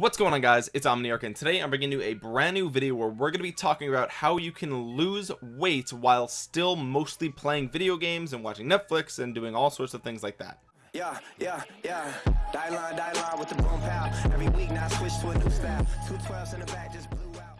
what's going on guys? It's omniarch and today i'm bringing you a brand new video where we're going to be talking about how you can lose weight while still mostly playing video games and watching netflix and doing all sorts of things like that. Yeah yeah yeah. Die line die line with the boom pow every week now switch to a new style. Two 12s in the back just blew out.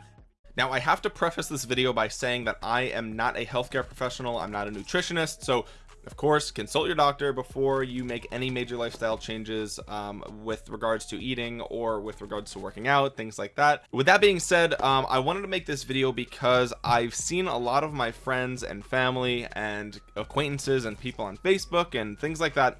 Now I have to preface this video by saying that I am not a healthcare professional. I'm not a nutritionist. So of course consult your doctor before you make any major lifestyle changes um, with regards to eating or with regards to working out things like that. With that being said um, I wanted to make this video because I've seen a lot of my friends and family and acquaintances and people on Facebook and things like that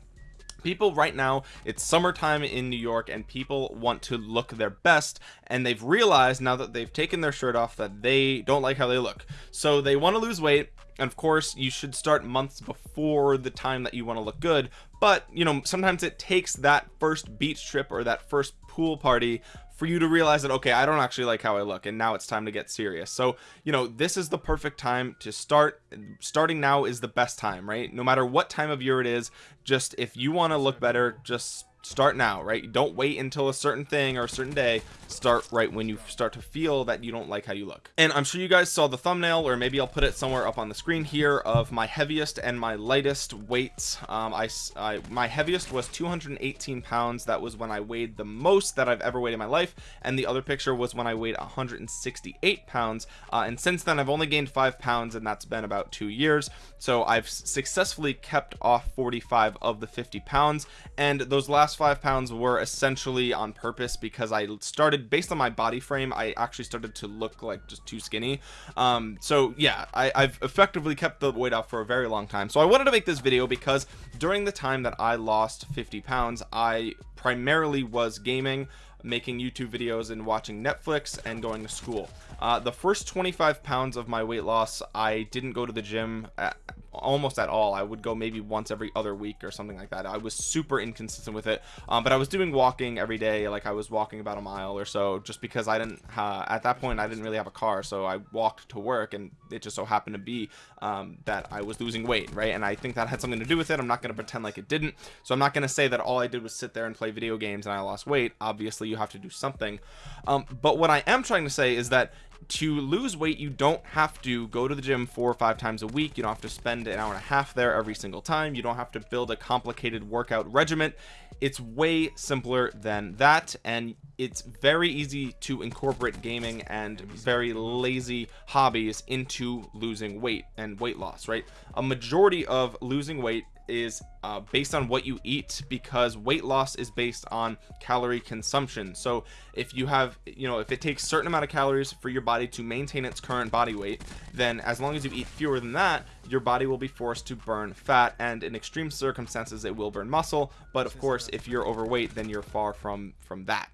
people right now it's summertime in New York and people want to look their best and they've realized now that they've taken their shirt off that they don't like how they look. So they want to lose weight and of course you should start months before the time that you want to look good but you know sometimes it takes that first beach trip or that first pool party for you to realize that okay I don't actually like how I look and now it's time to get serious. So you know this is the perfect time to start starting now is the best time right? No matter what time of year it is just if you want to look better just start now right? Don't wait until a certain thing or a certain day. Start right when you start to feel that you don't like how you look. And i'm sure you guys saw the thumbnail or maybe i'll put it somewhere up on the screen here of my heaviest and my lightest weights. Um I, I my heaviest was 218 pounds. That was when i weighed the most that i've ever weighed in my life. And the other picture was when i weighed 168 pounds. Uh, and since then i've only gained five pounds and that's been about two years. So i've successfully kept off 45 of the 50 pounds. And those last last five pounds were essentially on purpose because I started based on my body frame I actually started to look like just too skinny. Um so yeah I, I've effectively kept the weight off for a very long time. So I wanted to make this video because during the time that I lost 50 pounds I primarily was gaming making YouTube videos and watching Netflix and going to school. Uh, the first 25 pounds of my weight loss I didn't go to the gym at, almost at all. I would go maybe once every other week or something like that. I was super inconsistent with it um, but I was doing walking every day like I was walking about a mile or so just because I didn't uh, at that point I didn't really have a car so I walked to work and it just so happened to be um, that I was losing weight right? And I think that had something to do with it. I'm not going to pretend like it didn't. So I'm not going to say that all I did was sit there and play video games and I lost weight. Obviously you have to do something. Um, but what I am trying to say is that to lose weight you don't have to go to the gym four or five times a week. You don't have to spend an hour and a half there every single time. You don't have to build a complicated workout regimen. It's way simpler than that and it's very easy to incorporate gaming and very lazy hobbies into losing weight and weight loss right? A majority of losing weight is uh, based on what you eat because weight loss is based on calorie consumption. So if you have you know if it takes certain amount of calories for your body to maintain its current body weight then as long as you eat fewer than that your body will be forced to burn fat and in extreme circumstances it will burn muscle. But of course if you're overweight then you're far from from that.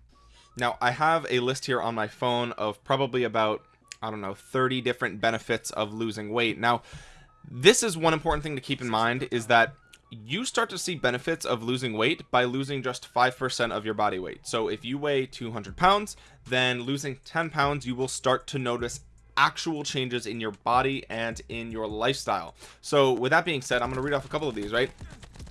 Now I have a list here on my phone of probably about I don't know 30 different benefits of losing weight. Now this is one important thing to keep in mind is that you start to see benefits of losing weight by losing just 5% of your body weight. So if you weigh 200 pounds then losing 10 pounds you will start to notice actual changes in your body and in your lifestyle. So with that being said I'm going to read off a couple of these right?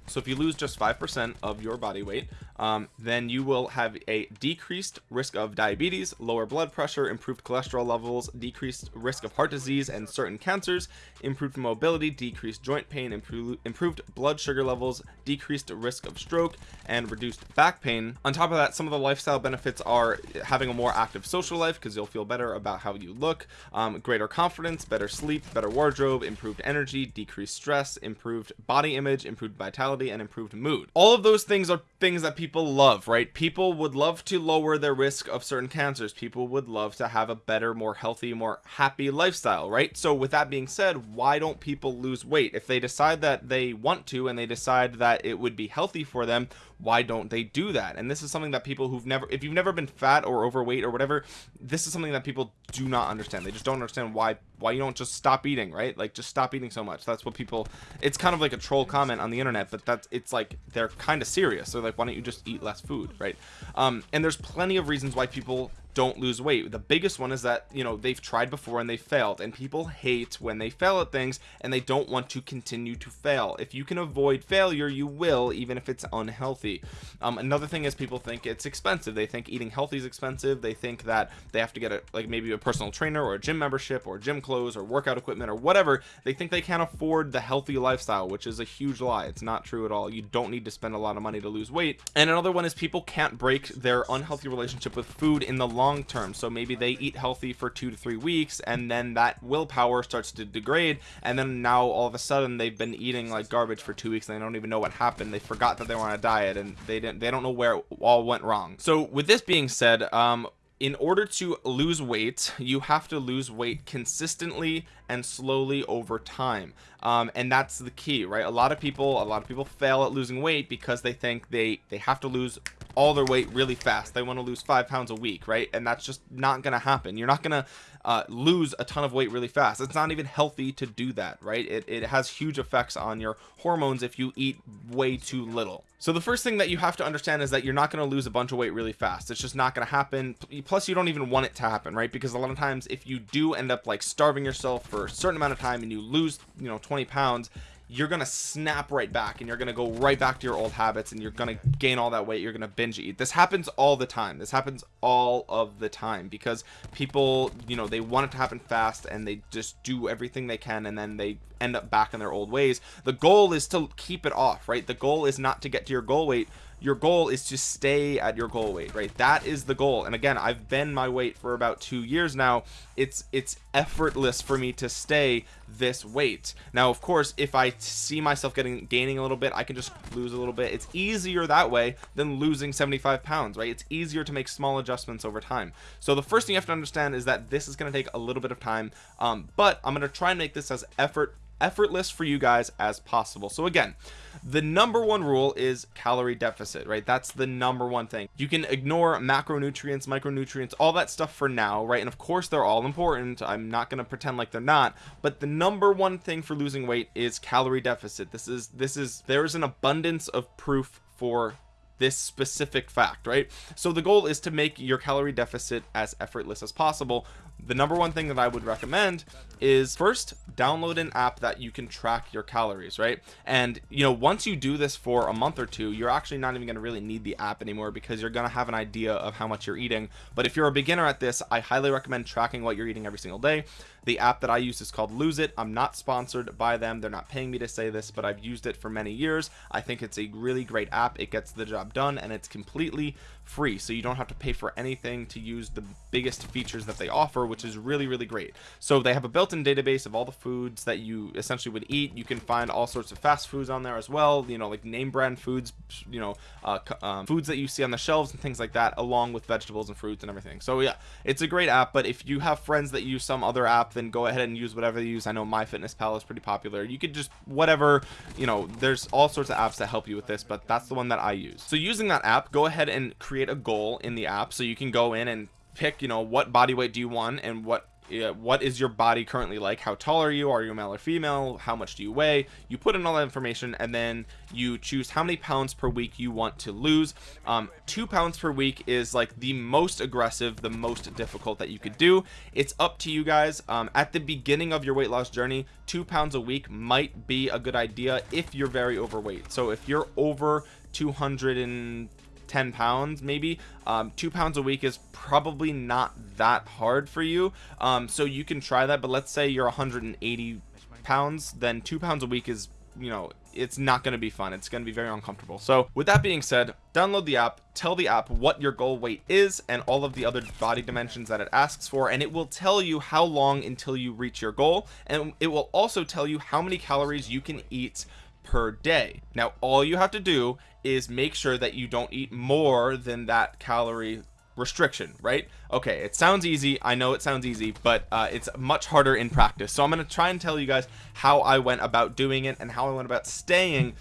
So if you lose just 5% of your body weight um, then you will have a decreased risk of diabetes lower blood pressure improved cholesterol levels decreased risk of heart disease and certain cancers improved mobility decreased joint pain improved improved blood sugar levels decreased risk of stroke and reduced back pain. On top of that some of the lifestyle benefits are having a more active social life because you'll feel better about how you look um, greater confidence better sleep better wardrobe improved energy decreased stress improved body image improved vitality and improved mood. All of those things are things that people love right? People would love to lower their risk of certain cancers. People would love to have a better more healthy more happy lifestyle right? So with that being said why don't people lose weight? If they decide that they want to and they decide that it would be healthy for them why don't they do that? And this is something that people who've never if you've never been fat or overweight or whatever this is something that people do not understand. They just don't understand why why you don't just stop eating right? Like just stop eating so much. That's what people it's kind of like a troll comment on the internet but that's it's like they're kind of serious. So like why don't you just eat less food right? Um and there's plenty of reasons why people don't lose weight. The biggest one is that you know they've tried before and they failed. And people hate when they fail at things and they don't want to continue to fail. If you can avoid failure you will even if it's unhealthy. Um, another thing is people think it's expensive. They think eating healthy is expensive. They think that they have to get a like maybe a personal trainer or a gym membership or gym clothes or workout equipment or whatever. They think they can't afford the healthy lifestyle which is a huge lie. It's not true at all. You don't need to spend a lot of money to lose weight. And another one is people can't break their unhealthy relationship with food in the long term. So maybe they eat healthy for two to three weeks and then that willpower starts to degrade and then now all of a sudden they've been eating like garbage for two weeks and they don't even know what happened. They forgot that they were on a diet and they didn't they don't know where it all went wrong. So with this being said um in order to lose weight you have to lose weight consistently and slowly over time. Um, and that's the key right? A lot of people a lot of people fail at losing weight because they think they they have to lose all their weight really fast. They want to lose five pounds a week right? And that's just not gonna happen. You're not gonna uh, lose a ton of weight really fast. It's not even healthy to do that right? It, it has huge effects on your hormones if you eat way too little. So the first thing that you have to understand is that you're not going to lose a bunch of weight really fast. It's just not going to happen plus you don't even want it to happen right? Because a lot of times if you do end up like starving yourself for a certain amount of time and you lose you know 20 pounds you're gonna snap right back and you're gonna go right back to your old habits and you're gonna gain all that weight you're gonna binge eat. This happens all the time. This happens all of the time because people you know they want it to happen fast and they just do everything they can and then they end up back in their old ways. The goal is to keep it off right? The goal is not to get to your goal weight your goal is to stay at your goal weight right? That is the goal. And again I've been my weight for about two years now. It's it's effortless for me to stay this weight. Now of course if I see myself getting gaining a little bit I can just lose a little bit. It's easier that way than losing 75 pounds right? It's easier to make small adjustments over time. So the first thing you have to understand is that this is going to take a little bit of time um, but I'm going to try and make this as effort effortless for you guys as possible. So again the number one rule is calorie deficit right? That's the number one thing. You can ignore macronutrients micronutrients all that stuff for now right? And of course they're all important. I'm not going to pretend like they're not. But the number one thing for losing weight is calorie deficit. This is this is there's an abundance of proof for this specific fact right? So the goal is to make your calorie deficit as effortless as possible the number one thing that I would recommend is first download an app that you can track your calories right? And you know once you do this for a month or two you're actually not even going to really need the app anymore because you're going to have an idea of how much you're eating. But if you're a beginner at this I highly recommend tracking what you're eating every single day. The app that I use is called lose it. I'm not sponsored by them. They're not paying me to say this but I've used it for many years. I think it's a really great app. It gets the job done and it's completely free so you don't have to pay for anything to use the biggest features that they offer which is really really great. So they have a built-in database of all the foods that you essentially would eat. You can find all sorts of fast foods on there as well you know like name brand foods you know uh, um, foods that you see on the shelves and things like that along with vegetables and fruits and everything. So yeah it's a great app but if you have friends that use some other app then go ahead and use whatever they use. I know MyFitnessPal is pretty popular. You could just whatever you know there's all sorts of apps that help you with this but that's the one that I use. So using that app go ahead and create create a goal in the app. So you can go in and pick you know what body weight do you want and what uh, what is your body currently like? How tall are you? Are you male or female? How much do you weigh? You put in all that information and then you choose how many pounds per week you want to lose. Um, two pounds per week is like the most aggressive the most difficult that you could do. It's up to you guys. Um, at the beginning of your weight loss journey two pounds a week might be a good idea if you're very overweight. So if you're over 200 and 10 pounds maybe. Um, two pounds a week is probably not that hard for you. Um, so you can try that but let's say you're 180 pounds then two pounds a week is you know it's not going to be fun. It's going to be very uncomfortable. So with that being said download the app tell the app what your goal weight is and all of the other body dimensions that it asks for and it will tell you how long until you reach your goal. And it will also tell you how many calories you can eat per day. Now all you have to do is make sure that you don't eat more than that calorie restriction right? Okay it sounds easy. I know it sounds easy but uh, it's much harder in practice. So I'm going to try and tell you guys how I went about doing it and how I went about staying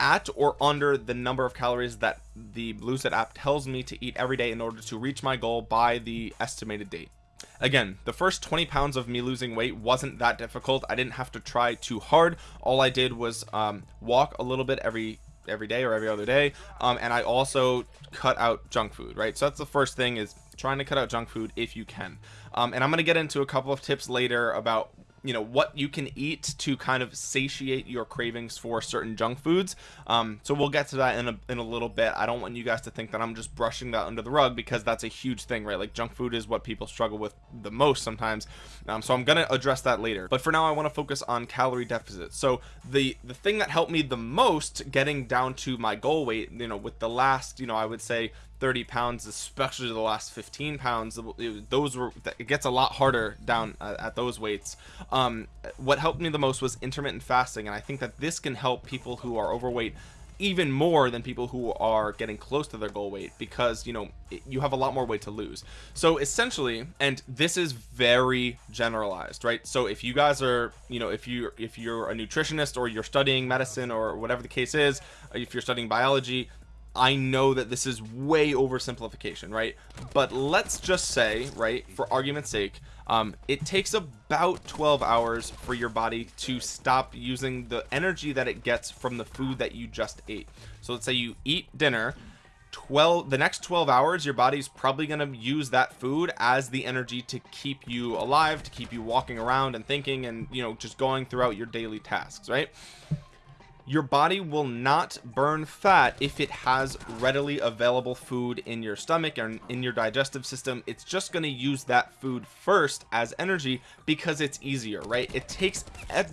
at or under the number of calories that the It app tells me to eat every day in order to reach my goal by the estimated date again the first 20 pounds of me losing weight wasn't that difficult. I didn't have to try too hard. All I did was um, walk a little bit every every day or every other day um, and I also cut out junk food right? So that's the first thing is trying to cut out junk food if you can. Um, and I'm gonna get into a couple of tips later about you know what you can eat to kind of satiate your cravings for certain junk foods. Um, so we'll get to that in a, in a little bit. I don't want you guys to think that I'm just brushing that under the rug because that's a huge thing right? Like junk food is what people struggle with the most sometimes. Um, so I'm gonna address that later. But for now I want to focus on calorie deficit. So the the thing that helped me the most getting down to my goal weight you know with the last you know I would say 30 pounds especially the last 15 pounds those were it gets a lot harder down at those weights. Um what helped me the most was intermittent fasting and i think that this can help people who are overweight even more than people who are getting close to their goal weight because you know you have a lot more weight to lose. So essentially and this is very generalized right? So if you guys are you know if you if you're a nutritionist or you're studying medicine or whatever the case is if you're studying biology I know that this is way oversimplification right? But let's just say right for argument's sake um, it takes about 12 hours for your body to stop using the energy that it gets from the food that you just ate. So let's say you eat dinner 12 the next 12 hours your body's probably going to use that food as the energy to keep you alive to keep you walking around and thinking and you know just going throughout your daily tasks right your body will not burn fat if it has readily available food in your stomach and in your digestive system. It's just going to use that food first as energy because it's easier right? It takes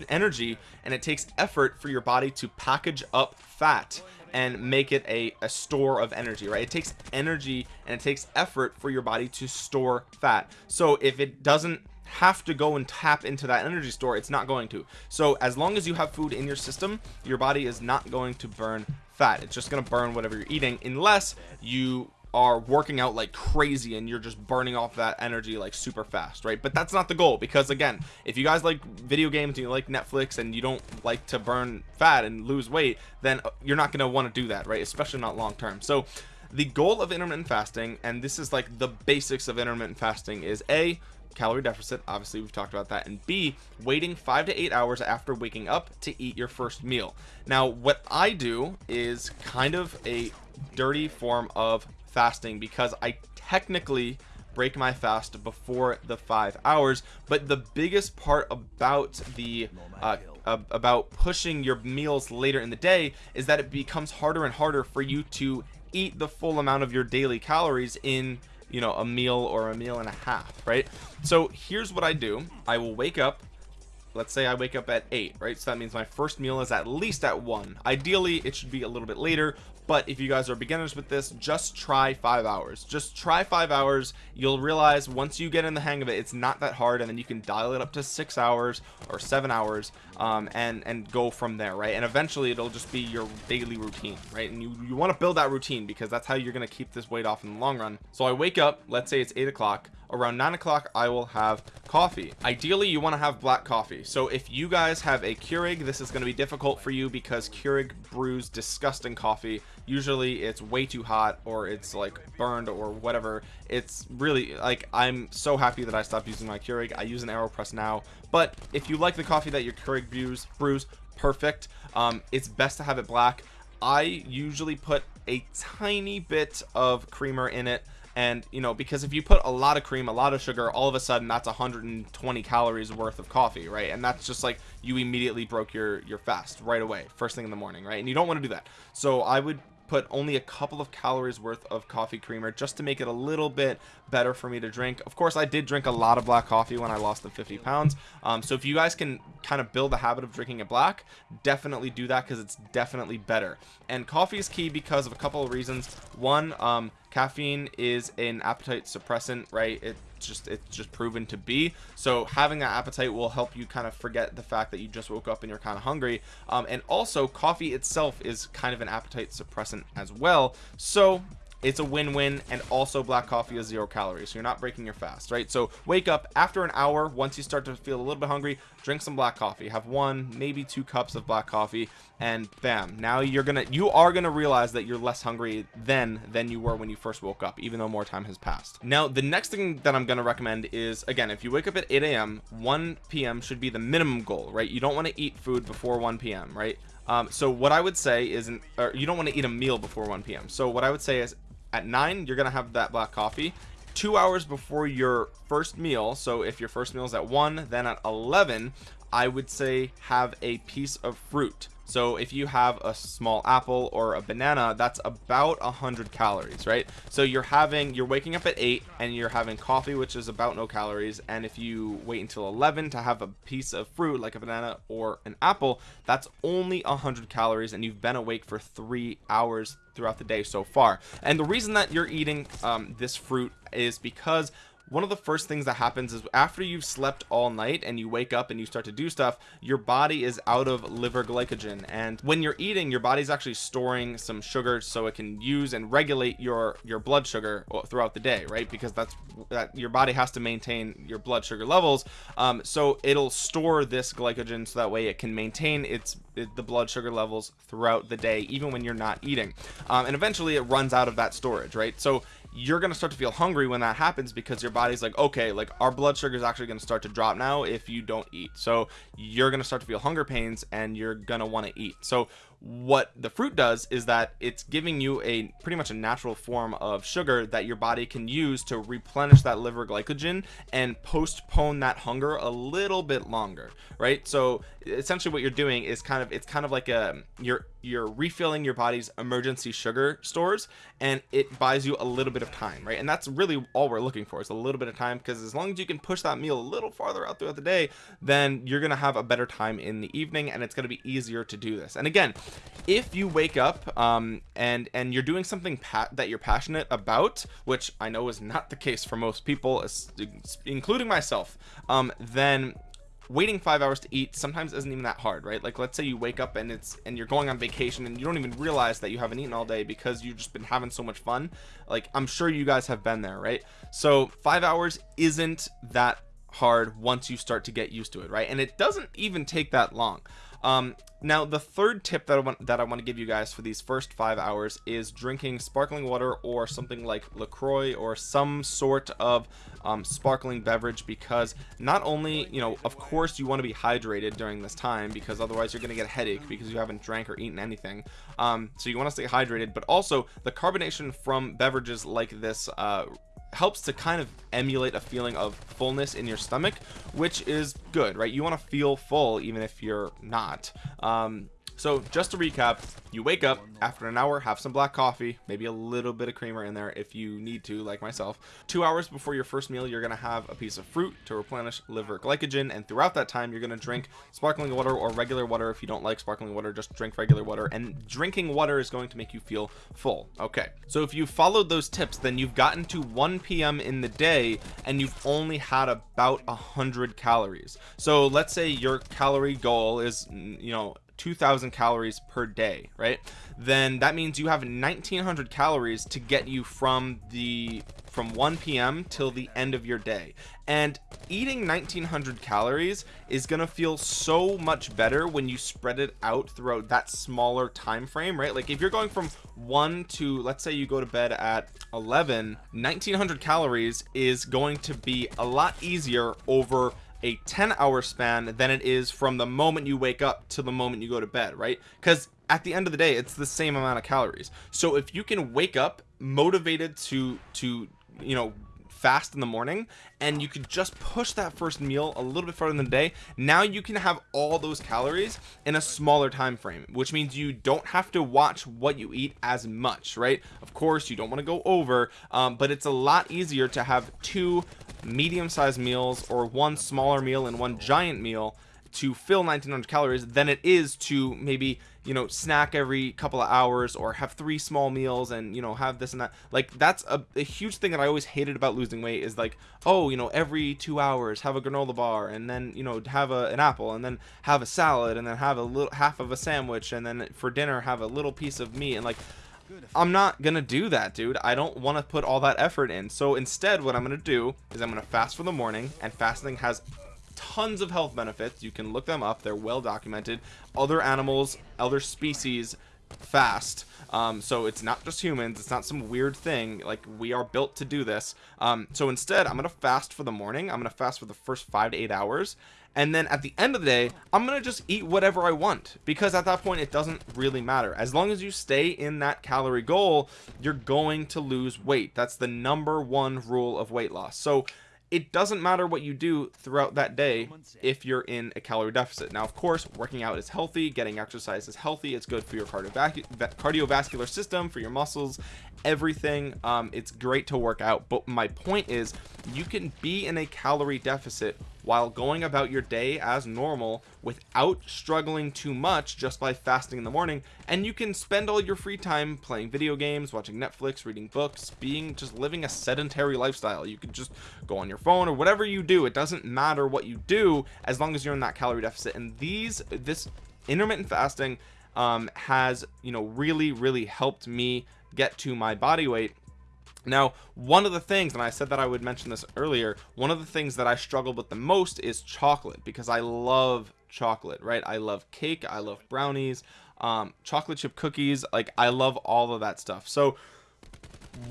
energy and it takes effort for your body to package up fat and make it a, a store of energy right? It takes energy and it takes effort for your body to store fat. So if it doesn't have to go and tap into that energy store it's not going to. So as long as you have food in your system your body is not going to burn fat. It's just going to burn whatever you're eating unless you are working out like crazy and you're just burning off that energy like super fast right? But that's not the goal because again if you guys like video games and you like Netflix and you don't like to burn fat and lose weight then uh, you're not going to want to do that right? Especially not long term. So the goal of intermittent fasting and this is like the basics of intermittent fasting is a calorie deficit obviously we've talked about that and b waiting five to eight hours after waking up to eat your first meal. Now what i do is kind of a dirty form of fasting because i technically break my fast before the five hours but the biggest part about the uh, about pushing your meals later in the day is that it becomes harder and harder for you to eat the full amount of your daily calories in you know a meal or a meal and a half right? So here's what I do. I will wake up let's say I wake up at 8 right? So that means my first meal is at least at 1 ideally it should be a little bit later but if you guys are beginners with this just try five hours. Just try five hours. You'll realize once you get in the hang of it it's not that hard and then you can dial it up to six hours or seven hours um, and and go from there right? And eventually it'll just be your daily routine right? And you you want to build that routine because that's how you're going to keep this weight off in the long run. So I wake up let's say it's eight o'clock. Around nine o'clock I will have coffee. Ideally you want to have black coffee. So if you guys have a Keurig this is going to be difficult for you because Keurig brews disgusting coffee usually it's way too hot or it's like burned or whatever. It's really like I'm so happy that I stopped using my Keurig. I use an AeroPress now. But if you like the coffee that your Keurig brews brews perfect. Um, it's best to have it black. I usually put a tiny bit of creamer in it. And you know because if you put a lot of cream a lot of sugar all of a sudden that's 120 calories worth of coffee right? And that's just like you immediately broke your your fast right away first thing in the morning right? And you don't want to do that. So I would put only a couple of calories worth of coffee creamer just to make it a little bit better for me to drink. Of course I did drink a lot of black coffee when I lost the 50 pounds. Um, so if you guys can kind of build the habit of drinking it black definitely do that because it's definitely better. And coffee is key because of a couple of reasons. One um, caffeine is an appetite suppressant right? It just it's just proven to be. So having that appetite will help you kind of forget the fact that you just woke up and you're kind of hungry. Um, and also coffee itself is kind of an appetite suppressant as well. So it's a win-win and also black coffee is zero calories so you're not breaking your fast right? So wake up after an hour once you start to feel a little bit hungry drink some black coffee. Have one maybe two cups of black coffee and bam now you're gonna you are gonna realize that you're less hungry then than you were when you first woke up even though more time has passed. Now the next thing that I'm gonna recommend is again if you wake up at 8 a.m 1 p.m should be the minimum goal right? You don't want to eat food before 1 p.m right? Um, so what I would say is an, you don't want to eat a meal before 1 p.m. so what I would say is at 9 you're gonna have that black coffee. Two hours before your first meal so if your first meal is at 1 then at 11 I would say have a piece of fruit. So if you have a small apple or a banana that's about a hundred calories right? So you're having you're waking up at 8 and you're having coffee which is about no calories and if you wait until 11 to have a piece of fruit like a banana or an apple that's only a hundred calories and you've been awake for three hours throughout the day so far. And the reason that you're eating um, this fruit is because one of the first things that happens is after you've slept all night and you wake up and you start to do stuff your body is out of liver glycogen. And when you're eating your body's actually storing some sugar so it can use and regulate your your blood sugar throughout the day right? Because that's that your body has to maintain your blood sugar levels. Um, so it'll store this glycogen so that way it can maintain its it, the blood sugar levels throughout the day even when you're not eating. Um, and eventually it runs out of that storage right? So you're gonna start to feel hungry when that happens because your body's like okay like our blood sugar is actually gonna start to drop now if you don't eat. So you're gonna start to feel hunger pains and you're gonna want to eat. So what the fruit does is that it's giving you a pretty much a natural form of sugar that your body can use to replenish that liver glycogen and postpone that hunger a little bit longer right? So essentially what you're doing is kind of it's kind of like a you're you're refilling your body's emergency sugar stores and it buys you a little bit of time right? And that's really all we're looking for is a little bit of time because as long as you can push that meal a little farther out throughout the day then you're gonna have a better time in the evening and it's to be easier to do this. And again if you wake up um, and and you're doing something that you're passionate about which I know is not the case for most people including myself um, then waiting five hours to eat sometimes isn't even that hard right? Like let's say you wake up and it's and you're going on vacation and you don't even realize that you haven't eaten all day because you've just been having so much fun. Like I'm sure you guys have been there right? So five hours isn't that hard once you start to get used to it right? And it doesn't even take that long. Um now the third tip that I want that I want to give you guys for these first five hours is drinking sparkling water or something like LaCroix or some sort of um, sparkling beverage because not only you know of course you want to be hydrated during this time because otherwise you're gonna get a headache because you haven't drank or eaten anything. Um, so you want to stay hydrated but also the carbonation from beverages like this uh, helps to kind of emulate a feeling of fullness in your stomach which is good right? You want to feel full even if you're not. Um so just to recap you wake up after an hour have some black coffee maybe a little bit of creamer in there if you need to like myself. Two hours before your first meal you're gonna have a piece of fruit to replenish liver glycogen and throughout that time you're gonna drink sparkling water or regular water. If you don't like sparkling water just drink regular water and drinking water is going to make you feel full. Okay so if you followed those tips then you've gotten to 1 p.m in the day and you've only had about a hundred calories. So let's say your calorie goal is you know 2000 calories per day right? Then that means you have 1900 calories to get you from the from 1 p.m till the end of your day. And eating 1900 calories is gonna feel so much better when you spread it out throughout that smaller time frame right? Like if you're going from 1 to let's say you go to bed at 11 1900 calories is going to be a lot easier over a 10 hour span than it is from the moment you wake up to the moment you go to bed right? Because at the end of the day it's the same amount of calories. So if you can wake up motivated to to you know fast in the morning and you could just push that first meal a little bit further in the day. Now you can have all those calories in a smaller time frame which means you don't have to watch what you eat as much right? Of course you don't want to go over um, but it's a lot easier to have two medium-sized meals or one smaller meal and one giant meal to fill 1900 calories than it is to maybe you know snack every couple of hours or have three small meals and you know have this and that. Like that's a, a, huge thing that I always hated about losing weight is like oh you know every two hours have a granola bar and then you know have a, an apple and then have a salad and then have a little half of a sandwich and then for dinner have a little piece of meat and like I'm not gonna do that dude. I don't want to put all that effort in. So instead what I'm gonna do is I'm gonna fast for the morning and fasting has tons of health benefits. You can look them up. They're well documented. Other animals other species fast. Um, so it's not just humans. It's not some weird thing. Like we are built to do this. Um, so instead I'm gonna fast for the morning. I'm gonna fast for the first five to eight hours. And then at the end of the day I'm gonna just eat whatever I want. Because at that point it doesn't really matter. As long as you stay in that calorie goal you're going to lose weight. That's the number one rule of weight loss. So it doesn't matter what you do throughout that day if you're in a calorie deficit. Now of course working out is healthy getting exercise is healthy it's good for your cardiovascular system for your muscles everything um, it's great to work out. But my point is you can be in a calorie deficit while going about your day as normal without struggling too much just by fasting in the morning. And you can spend all your free time playing video games watching Netflix reading books being just living a sedentary lifestyle. You can just go on your phone or whatever you do. It doesn't matter what you do as long as you're in that calorie deficit. And these this intermittent fasting um, has you know really really helped me get to my body weight now one of the things and I said that I would mention this earlier one of the things that I struggled with the most is chocolate because I love chocolate right? I love cake I love brownies um, chocolate chip cookies like I love all of that stuff. So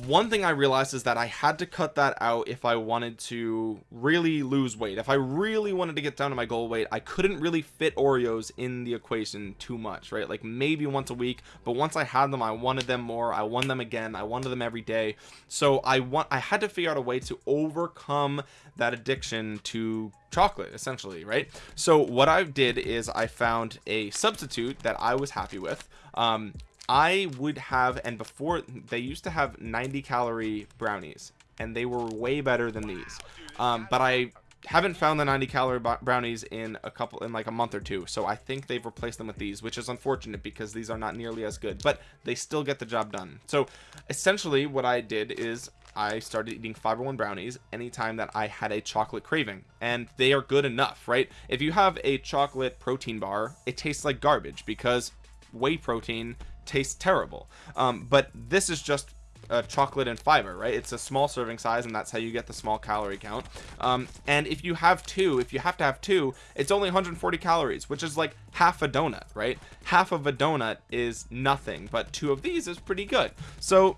one thing I realized is that I had to cut that out if I wanted to really lose weight. If I really wanted to get down to my goal weight I couldn't really fit Oreos in the equation too much right? Like maybe once a week but once I had them I wanted them more. I wanted them again. I wanted them every day. So I want I had to figure out a way to overcome that addiction to chocolate essentially right? So what I did is I found a substitute that I was happy with. Um, I would have and before they used to have 90 calorie brownies and they were way better than these. Um, but I haven't found the 90 calorie brownies in a couple in like a month or two so I think they've replaced them with these which is unfortunate because these are not nearly as good but they still get the job done. So essentially what I did is I started eating fiber one brownies anytime that I had a chocolate craving and they are good enough right? If you have a chocolate protein bar it tastes like garbage because whey protein tastes terrible. Um, but this is just uh, chocolate and fiber right? It's a small serving size and that's how you get the small calorie count. Um, and if you have two if you have to have two it's only 140 calories which is like half a donut right? Half of a donut is nothing but two of these is pretty good. So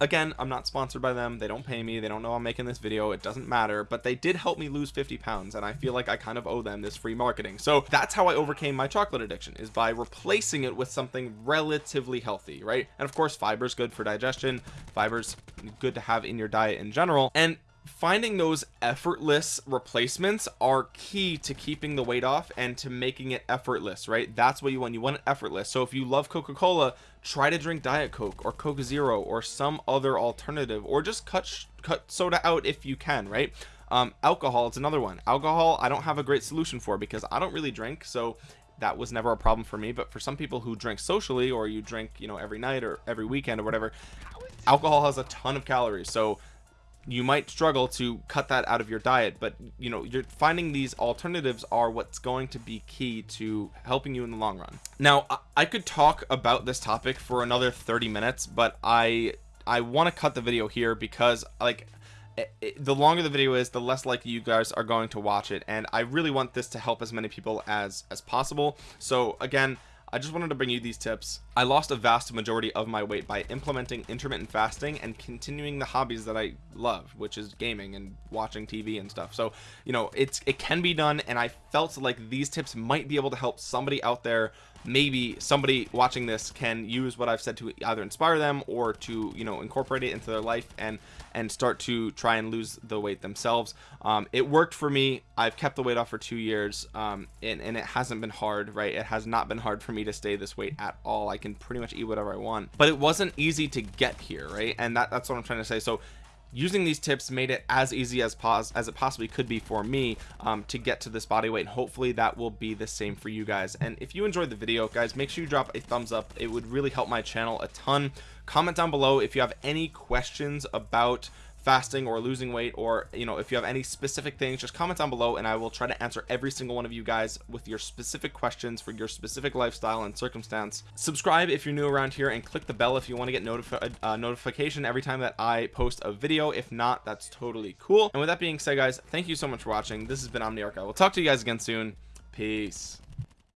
again i'm not sponsored by them. They don't pay me. They don't know i'm making this video. It doesn't matter. But they did help me lose 50 pounds and i feel like i kind of owe them this free marketing. So that's how i overcame my chocolate addiction is by replacing it with something relatively healthy right? And of course fiber is good for digestion. Fibers good to have in your diet in general. And finding those effortless replacements are key to keeping the weight off and to making it effortless right? That's what you want. You want it effortless. So if you love coca-cola try to drink diet coke or coke zero or some other alternative or just cut cut soda out if you can right? Um alcohol is another one. Alcohol i don't have a great solution for because i don't really drink so that was never a problem for me. But for some people who drink socially or you drink you know every night or every weekend or whatever alcohol has a ton of calories. So you might struggle to cut that out of your diet but you know you're finding these alternatives are what's going to be key to helping you in the long run. Now I could talk about this topic for another 30 minutes but I I want to cut the video here because like it, it, the longer the video is the less likely you guys are going to watch it and I really want this to help as many people as as possible. So again I just wanted to bring you these tips. I lost a vast majority of my weight by implementing intermittent fasting and continuing the hobbies that I love which is gaming and watching TV and stuff. So you know it's it can be done and I felt like these tips might be able to help somebody out there maybe somebody watching this can use what I've said to either inspire them or to you know incorporate it into their life and and start to try and lose the weight themselves. Um, it worked for me. I've kept the weight off for two years um, and, and it hasn't been hard right? It has not been hard for me to stay this weight at all. I can pretty much eat whatever I want. But it wasn't easy to get here right? And that, that's what I'm trying to say. So using these tips made it as easy as pos as it possibly could be for me um, to get to this body weight and hopefully that will be the same for you guys. And if you enjoyed the video guys make sure you drop a thumbs up. It would really help my channel a ton. Comment down below if you have any questions about fasting or losing weight or you know if you have any specific things just comment down below and I will try to answer every single one of you guys with your specific questions for your specific lifestyle and circumstance. Subscribe if you're new around here and click the bell if you want to get notified uh, notification every time that I post a video. If not that's totally cool. And with that being said guys thank you so much for watching. This has been Omniarch. I will talk to you guys again soon. Peace